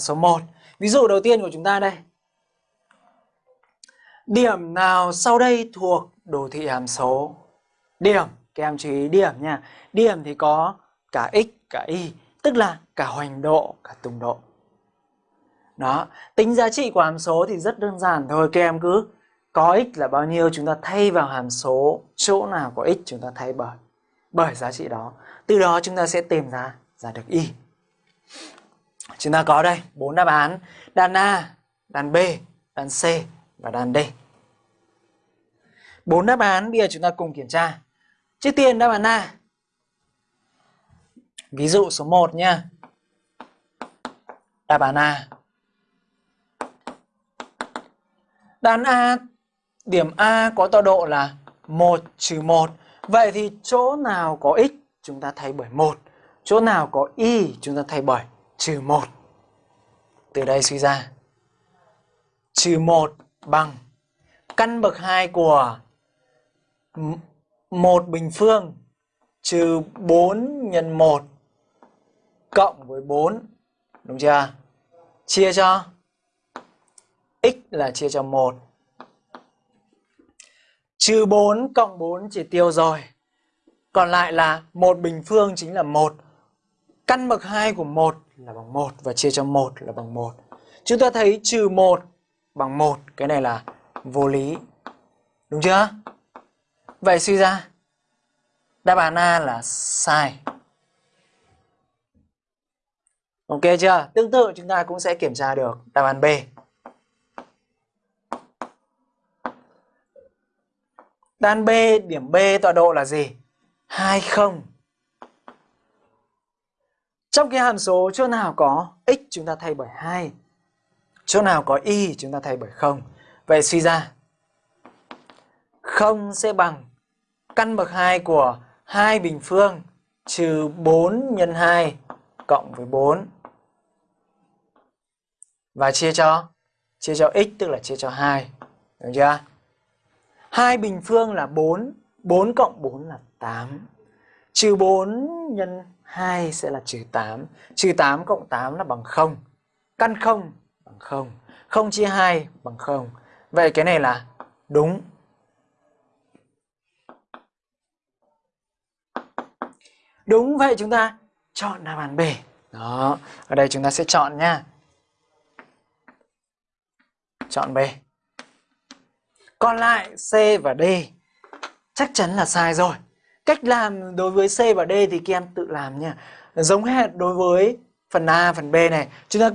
số 1. Ví dụ đầu tiên của chúng ta đây. Điểm nào sau đây thuộc đồ thị hàm số? Điểm, các em chú ý điểm nha. Điểm thì có cả x, cả y, tức là cả hoành độ, cả tung độ. Đó, tính giá trị của hàm số thì rất đơn giản thôi. Các em cứ có x là bao nhiêu chúng ta thay vào hàm số chỗ nào có x chúng ta thay bởi bởi giá trị đó. Từ đó chúng ta sẽ tìm ra ra được y. Chúng ta có đây bốn đáp án, đàn A, đàn B, đàn C và đàn D. Bốn đáp án bây giờ chúng ta cùng kiểm tra. Trước tiên đáp án A. Ví dụ số 1 nha. Đáp án A. Đàn A, điểm A có tọa độ là 1 trừ 1. Vậy thì chỗ nào có x chúng ta thay bởi 1. Chỗ nào có y chúng ta thay bởi trừ 1. Từ đây suy ra. Trừ 1 bằng căn bậc 2 của một bình phương trừ 4 nhân 1 cộng với 4. Đúng chưa? Chia cho x là chia cho 1. Trừ 4 cộng 4 chỉ tiêu rồi. Còn lại là một bình phương chính là 1. Căn bậc 2 của 1 là bằng 1 và chia cho 1 là bằng 1. Chúng ta thấy trừ 1 bằng 1, cái này là vô lý. Đúng chưa? Vậy suy ra đáp án A là sai. Ok chưa? Tương tự chúng ta cũng sẽ kiểm tra được đáp án B. Đáp án B, điểm B tọa độ là gì? 20. Trong cái hàm số chỗ nào có x chúng ta thay bởi 2. Chỗ nào có y chúng ta thay bởi 0. Vậy suy ra 0 sẽ bằng căn bậc 2 của 2 bình phương trừ 4 nhân 2 cộng với 4. Và chia cho chia cho x tức là chia cho 2. Được chưa? 2 bình phương là 4, 4 cộng 4 là 8. Trừ 4 nhân 2 sẽ là trừ 8. Trừ 8 cộng 8 là bằng 0. Căn 0 bằng 0. 0 chia 2 bằng 0. Vậy cái này là đúng. Đúng vậy chúng ta chọn đáp án B. Đó, ở đây chúng ta sẽ chọn nha. Chọn B. Còn lại C và D chắc chắn là sai rồi. Cách làm đối với C và D thì các em tự làm nha. Giống hệt đối với phần A, phần B này. Chúng ta